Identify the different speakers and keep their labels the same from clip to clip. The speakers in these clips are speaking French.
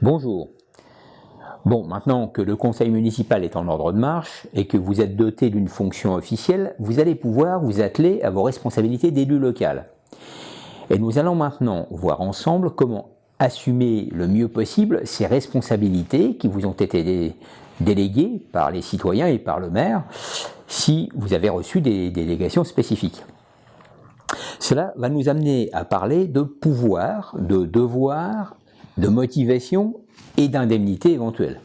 Speaker 1: Bonjour. Bon, maintenant que le conseil municipal est en ordre de marche et que vous êtes doté d'une fonction officielle, vous allez pouvoir vous atteler à vos responsabilités d'élu local. Et nous allons maintenant voir ensemble comment assumer le mieux possible ces responsabilités qui vous ont été déléguées par les citoyens et par le maire si vous avez reçu des délégations spécifiques. Cela va nous amener à parler de pouvoir, de devoir de motivation et d'indemnité éventuelle.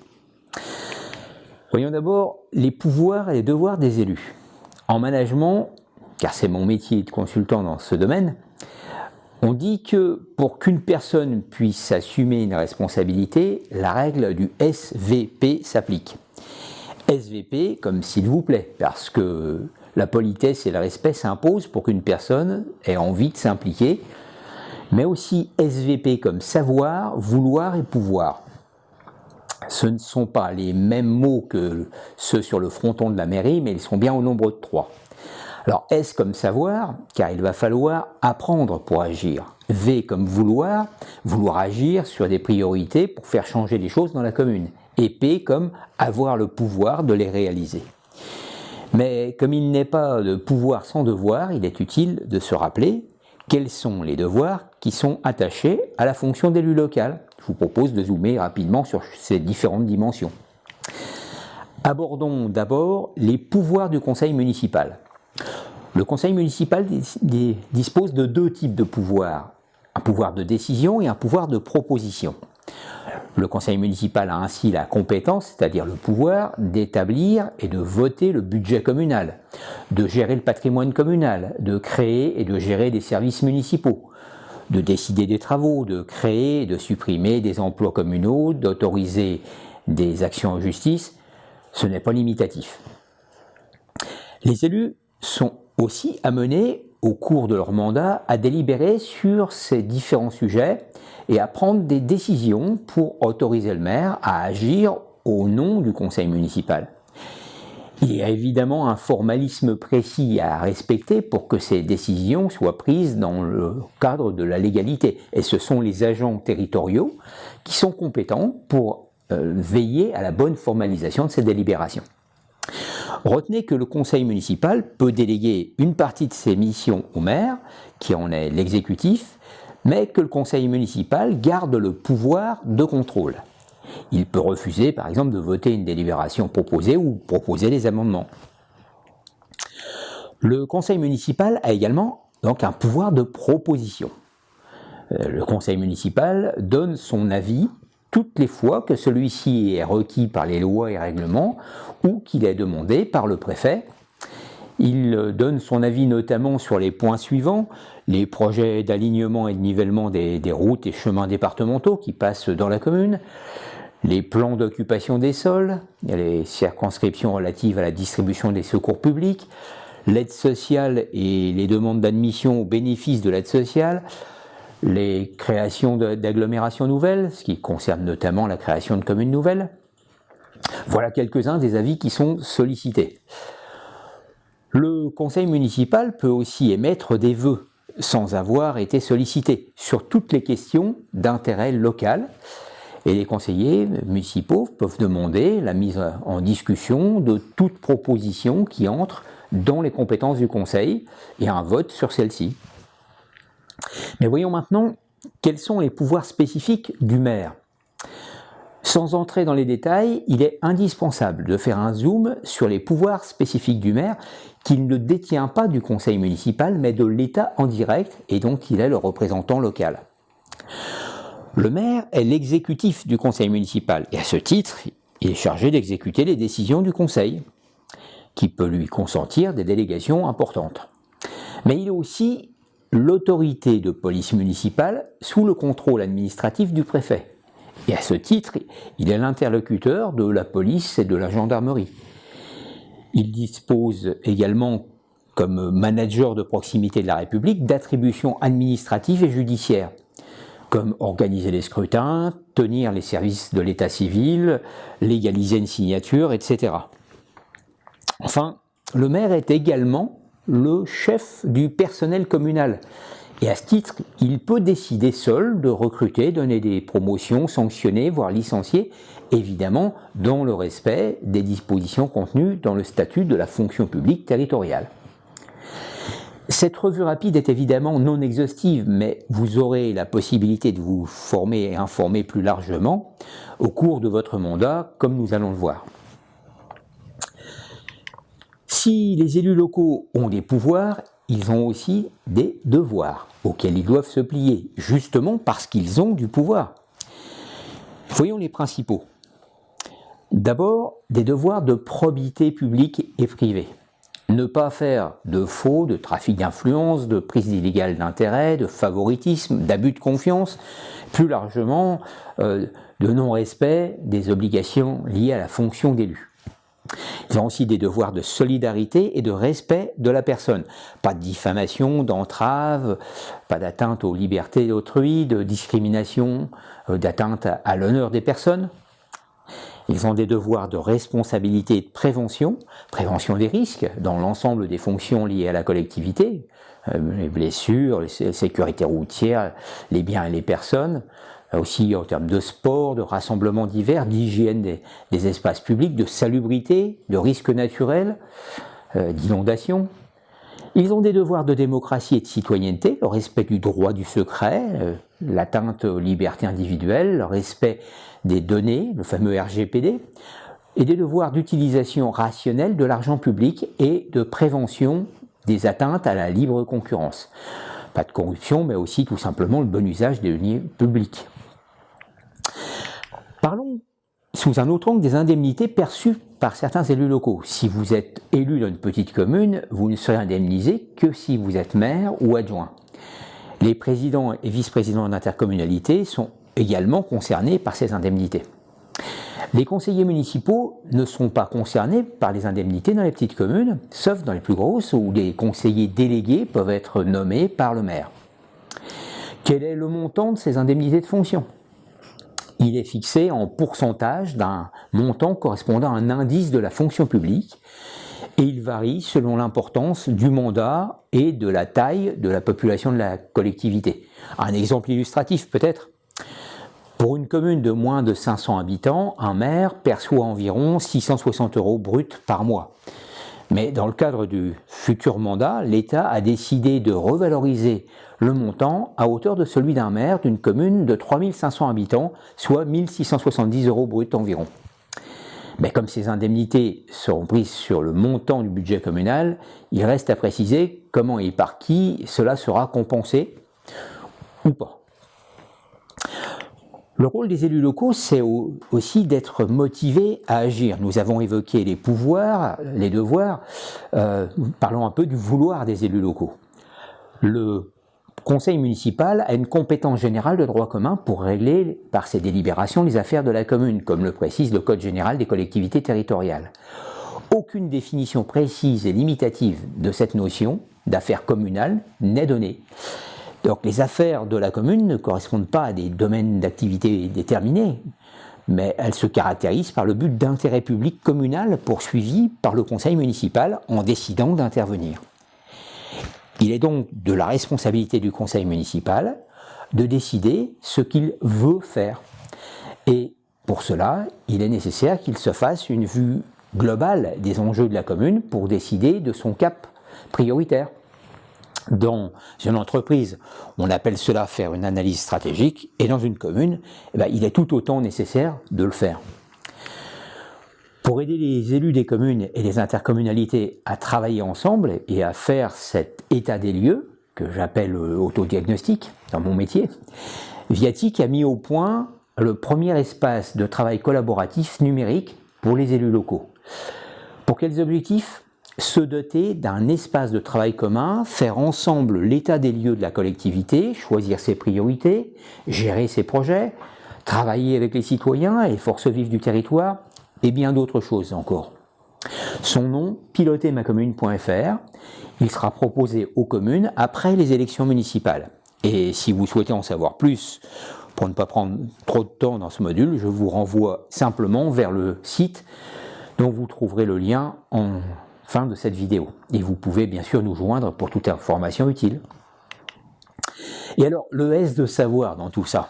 Speaker 1: Voyons d'abord les pouvoirs et les devoirs des élus. En management, car c'est mon métier de consultant dans ce domaine, on dit que pour qu'une personne puisse assumer une responsabilité, la règle du SVP s'applique. SVP comme s'il vous plaît, parce que la politesse et le respect s'imposent pour qu'une personne ait envie de s'impliquer mais aussi SVP comme savoir, vouloir et pouvoir. Ce ne sont pas les mêmes mots que ceux sur le fronton de la mairie, mais ils sont bien au nombre de trois. Alors S comme savoir, car il va falloir apprendre pour agir. V comme vouloir, vouloir agir sur des priorités pour faire changer les choses dans la commune. Et P comme avoir le pouvoir de les réaliser. Mais comme il n'est pas de pouvoir sans devoir, il est utile de se rappeler quels sont les devoirs qui sont attachés à la fonction d'élu local. Je vous propose de zoomer rapidement sur ces différentes dimensions. Abordons d'abord les pouvoirs du conseil municipal. Le conseil municipal dispose de deux types de pouvoirs, un pouvoir de décision et un pouvoir de proposition. Le conseil municipal a ainsi la compétence, c'est-à-dire le pouvoir, d'établir et de voter le budget communal, de gérer le patrimoine communal, de créer et de gérer des services municipaux, de décider des travaux, de créer et de supprimer des emplois communaux, d'autoriser des actions en justice. Ce n'est pas limitatif. Les élus sont aussi amenés au cours de leur mandat à délibérer sur ces différents sujets et à prendre des décisions pour autoriser le maire à agir au nom du conseil municipal. Il y a évidemment un formalisme précis à respecter pour que ces décisions soient prises dans le cadre de la légalité. Et ce sont les agents territoriaux qui sont compétents pour euh, veiller à la bonne formalisation de ces délibérations. Retenez que le conseil municipal peut déléguer une partie de ses missions au maire, qui en est l'exécutif, mais que le conseil municipal garde le pouvoir de contrôle. Il peut refuser par exemple de voter une délibération proposée ou proposer des amendements. Le conseil municipal a également donc un pouvoir de proposition. Euh, le conseil municipal donne son avis toutes les fois que celui-ci est requis par les lois et règlements ou qu'il est demandé par le préfet. Il euh, donne son avis notamment sur les points suivants, les projets d'alignement et de nivellement des, routes et chemins départementaux qui passent dans la commune, les plans d'occupation des sols, les circonscriptions relatives à la distribution des secours publics, l'aide sociale et les demandes d'admission au bénéfice de l'aide sociale, les créations d'agglomérations nouvelles, ce qui concerne notamment la création de communes nouvelles. Voilà quelques-uns des avis qui sont sollicités. Le conseil municipal peut aussi émettre des vœux sans avoir été sollicité sur toutes les questions d'intérêt local et les conseillers municipaux peuvent demander la mise en discussion de toute proposition qui entre dans les compétences du conseil et un vote sur celle-ci. Mais voyons maintenant quels sont les pouvoirs spécifiques du maire. Sans entrer dans les détails, il est indispensable de faire un zoom sur les pouvoirs spécifiques du maire qu'il ne détient pas du conseil municipal mais de l'État en direct et donc il est le représentant local. Le maire est l'exécutif du conseil municipal et à ce titre, il est chargé d'exécuter les décisions du conseil qui peut lui consentir des délégations importantes. Mais il est aussi l'autorité de police municipale sous le contrôle administratif du préfet. Et à ce titre, il est l'interlocuteur de la police et de la gendarmerie. Il dispose également, comme manager de proximité de la République, d'attributions administratives et judiciaires, comme organiser les scrutins, tenir les services de l'état civil, légaliser une signature, etc. Enfin, le maire est également le chef du personnel communal Et à ce titre, il peut décider seul de recruter, donner des promotions, sanctionner, voire licencier, évidemment dans le respect des dispositions contenues dans le statut de la fonction publique territoriale. Cette revue rapide est évidemment non exhaustive, mais vous aurez la possibilité de vous former et informer plus largement au cours de votre mandat, comme nous allons le voir. Si les élus locaux ont des pouvoirs, ils ont aussi des devoirs auxquels ils doivent se plier, justement parce qu'ils ont du pouvoir. Voyons les principaux. D'abord, des devoirs de probité publique et privée. Ne pas faire de faux, de trafic d'influence, de prise illégale d'intérêt, de favoritisme, d'abus de confiance, plus largement euh, de non-respect des obligations liées à la fonction d'élu. Ils ont aussi des devoirs de solidarité et de respect de la personne. Pas de diffamation, d'entrave, pas d'atteinte aux libertés d'autrui, de discrimination, euh, d'atteinte à l'honneur des personnes. Ils ont des devoirs de responsabilité et de prévention, prévention des risques dans l'ensemble des fonctions liées à la collectivité, euh, les blessures, la sécurité routière, les biens et les personnes, aussi en termes de sport, de rassemblements divers, d'hygiène des, espaces publics, de salubrité, de risques naturels, euh, d'inondation. Ils ont des devoirs de démocratie et de citoyenneté, le respect du droit du secret, euh, l'atteinte aux libertés individuelles, le respect des données, le fameux RGPD, et des devoirs d'utilisation rationnelle de l'argent public et de prévention des atteintes à la libre concurrence. Pas de corruption, mais aussi tout simplement le bon usage des deniers publics. Parlons sous un autre angle des indemnités perçues par certains élus locaux. Si vous êtes élu dans une petite commune, vous ne serez indemnisé que si vous êtes maire ou adjoint. Les présidents et vice-présidents d'intercommunalité sont également concernés par ces indemnités. Les conseillers municipaux ne sont pas concernés par les indemnités dans les petites communes, sauf dans les plus grosses où les conseillers délégués peuvent être nommés par le maire. Quel est le montant de ces indemnités de fonction? Il est fixé en pourcentage d'un montant correspondant à un indice de la fonction publique et il varie selon l'importance du mandat et de la taille de la population de la collectivité. Un exemple illustratif peut-être pour une commune de moins de 500 habitants, un maire perçoit environ 660 euros bruts par mois. Mais dans le cadre du futur mandat, l'État a décidé de revaloriser le montant à hauteur de celui d'un maire d'une commune de 3500 habitants, soit 1670 euros bruts environ. Mais comme ces indemnités seront prises sur le montant du budget communal, il reste à préciser comment et par qui cela sera compensé ou pas. Le rôle des élus locaux, c'est aussi d'être motivés à agir. Nous avons évoqué les pouvoirs, les devoirs. Euh, parlons un peu du vouloir des élus locaux. Conseil municipal a une compétence générale de droit commun pour régler par ses délibérations les affaires de la commune, comme le précise le Code général des collectivités territoriales. Aucune définition précise et limitative de cette notion d'affaires communales n'est donnée. Donc les affaires de la commune ne correspondent pas à des domaines d'activité déterminés, mais elles se caractérisent par le but d'intérêt public communal poursuivi par le conseil municipal en décidant d'intervenir. Il est donc de la responsabilité du conseil municipal de décider ce qu'il veut faire. Et pour cela, il est nécessaire qu'il se fasse une vue globale des enjeux de la commune pour décider de son cap prioritaire dans une entreprise, on appelle cela faire une analyse stratégique, et dans une commune, eh ben, il est tout autant nécessaire de le faire. Pour aider les élus des communes et des intercommunalités à travailler ensemble et à faire cet état des lieux, que j'appelle euh, autodiagnostic dans mon métier, Viatic a mis au point le premier espace de travail collaboratif numérique pour les élus locaux. Pour quels objectifs? Se doter d'un espace de travail commun, faire ensemble l'état des lieux de la collectivité, choisir ses priorités, gérer ses projets, travailler avec les citoyens et forces vives du territoire, et bien d'autres choses encore. Son nom, pilotermacommune.fr, il sera proposé aux communes après les élections municipales. Et si vous souhaitez en savoir plus, pour ne pas prendre trop de temps dans ce module, je vous renvoie simplement vers le site dont vous trouverez le lien en fin de cette vidéo. Et vous pouvez bien sûr nous joindre pour toute information utile. Et alors, le S de savoir dans tout ça?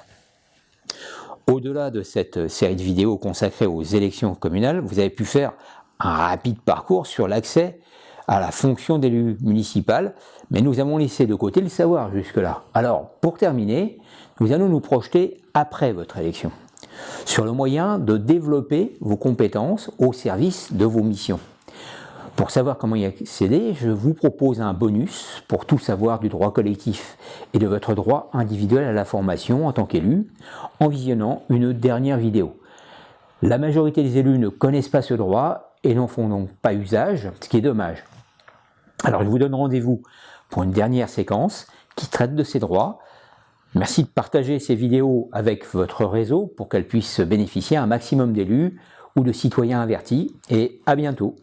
Speaker 1: Au-delà de cette série de vidéos consacrée aux élections communales, vous avez pu faire un rapide parcours sur l'accès à la fonction d'élu municipal, mais nous avons laissé de côté le savoir jusque-là. Alors, pour terminer, nous allons nous projeter après votre élection, sur le moyen de développer vos compétences au service de vos missions. Pour savoir comment y accéder, je vous propose un bonus pour tout savoir du droit collectif et de votre droit individuel à la formation en tant qu'élu, en visionnant une dernière vidéo. La majorité des élus ne connaissent pas ce droit et n'en font donc pas usage, ce qui est dommage. Alors je vous donne rendez-vous pour une dernière séquence qui traite de ces droits. Merci de partager ces vidéos avec votre réseau pour qu'elles puissent bénéficier à un maximum d'élus ou de citoyens avertis et à bientôt.